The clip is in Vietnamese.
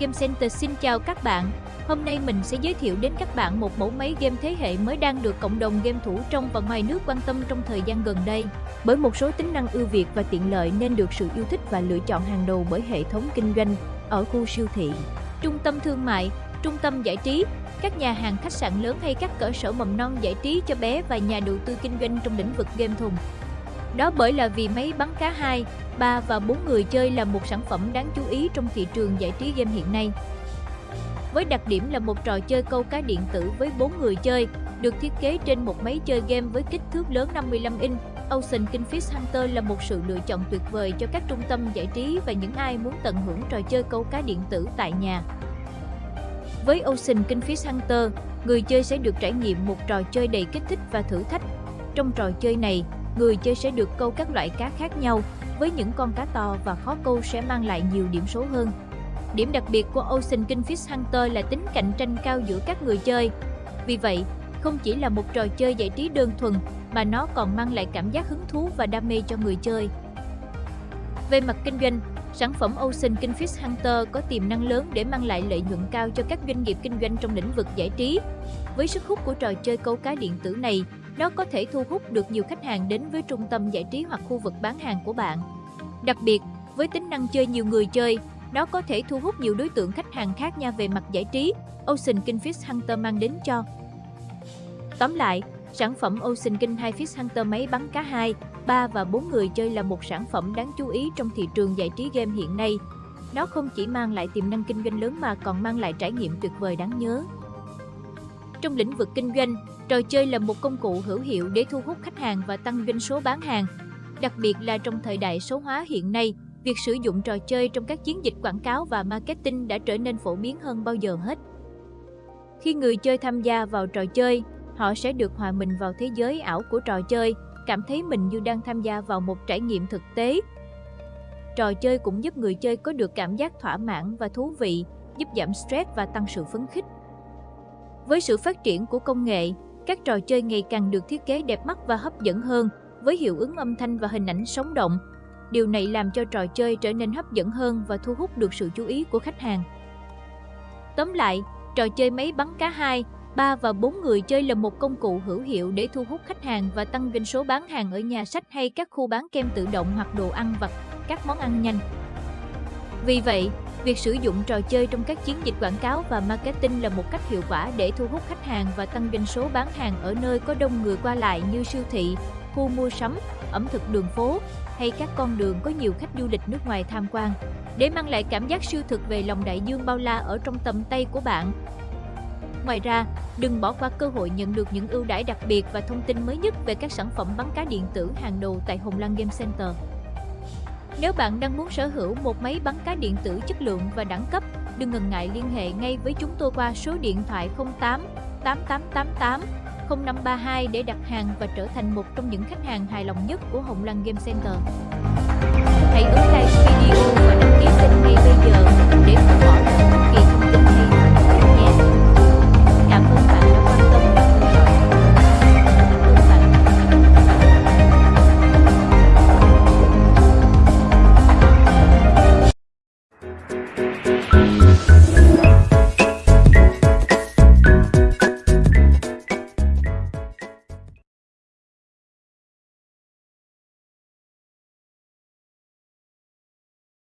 Game Center xin chào các bạn. Hôm nay mình sẽ giới thiệu đến các bạn một mẫu máy game thế hệ mới đang được cộng đồng game thủ trong và ngoài nước quan tâm trong thời gian gần đây. Bởi một số tính năng ưu việt và tiện lợi nên được sự yêu thích và lựa chọn hàng đầu bởi hệ thống kinh doanh ở khu siêu thị, trung tâm thương mại, trung tâm giải trí, các nhà hàng khách sạn lớn hay các cơ sở mầm non giải trí cho bé và nhà đầu tư kinh doanh trong lĩnh vực game thùng. Đó bởi là vì máy bắn cá 2, 3 và 4 người chơi là một sản phẩm đáng chú ý trong thị trường giải trí game hiện nay. Với đặc điểm là một trò chơi câu cá điện tử với 4 người chơi, được thiết kế trên một máy chơi game với kích thước lớn 55 inch, Ocean Kingfish Hunter là một sự lựa chọn tuyệt vời cho các trung tâm giải trí và những ai muốn tận hưởng trò chơi câu cá điện tử tại nhà. Với Ocean Kingfish Hunter, người chơi sẽ được trải nghiệm một trò chơi đầy kích thích và thử thách. Trong trò chơi này, người chơi sẽ được câu các loại cá khác nhau, với những con cá to và khó câu sẽ mang lại nhiều điểm số hơn. Điểm đặc biệt của Ocean Kingfish Hunter là tính cạnh tranh cao giữa các người chơi. Vì vậy, không chỉ là một trò chơi giải trí đơn thuần, mà nó còn mang lại cảm giác hứng thú và đam mê cho người chơi. Về mặt kinh doanh, sản phẩm Ocean Kingfish Hunter có tiềm năng lớn để mang lại lợi nhuận cao cho các doanh nghiệp kinh doanh trong lĩnh vực giải trí. Với sức hút của trò chơi câu cá điện tử này, nó có thể thu hút được nhiều khách hàng đến với trung tâm giải trí hoặc khu vực bán hàng của bạn. Đặc biệt, với tính năng chơi nhiều người chơi, nó có thể thu hút nhiều đối tượng khách hàng khác nhau về mặt giải trí, Ocean Kingfish Hunter mang đến cho. Tóm lại, sản phẩm Ocean King 2 Fish Hunter máy bắn cá 2, 3 và 4 người chơi là một sản phẩm đáng chú ý trong thị trường giải trí game hiện nay. Nó không chỉ mang lại tiềm năng kinh doanh lớn mà còn mang lại trải nghiệm tuyệt vời đáng nhớ. Trong lĩnh vực kinh doanh, trò chơi là một công cụ hữu hiệu để thu hút khách hàng và tăng doanh số bán hàng. Đặc biệt là trong thời đại số hóa hiện nay, việc sử dụng trò chơi trong các chiến dịch quảng cáo và marketing đã trở nên phổ biến hơn bao giờ hết. Khi người chơi tham gia vào trò chơi, họ sẽ được hòa mình vào thế giới ảo của trò chơi, cảm thấy mình như đang tham gia vào một trải nghiệm thực tế. Trò chơi cũng giúp người chơi có được cảm giác thỏa mãn và thú vị, giúp giảm stress và tăng sự phấn khích. Với sự phát triển của công nghệ, các trò chơi ngày càng được thiết kế đẹp mắt và hấp dẫn hơn, với hiệu ứng âm thanh và hình ảnh sống động. Điều này làm cho trò chơi trở nên hấp dẫn hơn và thu hút được sự chú ý của khách hàng. Tóm lại, trò chơi máy bắn cá 2, 3 và 4 người chơi là một công cụ hữu hiệu để thu hút khách hàng và tăng doanh số bán hàng ở nhà sách hay các khu bán kem tự động hoặc đồ ăn vặt, các món ăn nhanh. Vì vậy, Việc sử dụng trò chơi trong các chiến dịch quảng cáo và marketing là một cách hiệu quả để thu hút khách hàng và tăng doanh số bán hàng ở nơi có đông người qua lại như siêu thị, khu mua sắm, ẩm thực đường phố hay các con đường có nhiều khách du lịch nước ngoài tham quan. Để mang lại cảm giác siêu thực về lòng đại dương bao la ở trong tầm tay của bạn. Ngoài ra, đừng bỏ qua cơ hội nhận được những ưu đãi đặc biệt và thông tin mới nhất về các sản phẩm bắn cá điện tử hàng đầu tại Hồng Lăng Game Center. Nếu bạn đang muốn sở hữu một máy bắn cá điện tử chất lượng và đẳng cấp, đừng ngần ngại liên hệ ngay với chúng tôi qua số điện thoại 08 8888 0532 để đặt hàng và trở thành một trong những khách hàng hài lòng nhất của Hồng Lăng Game Center. Hãy ứng like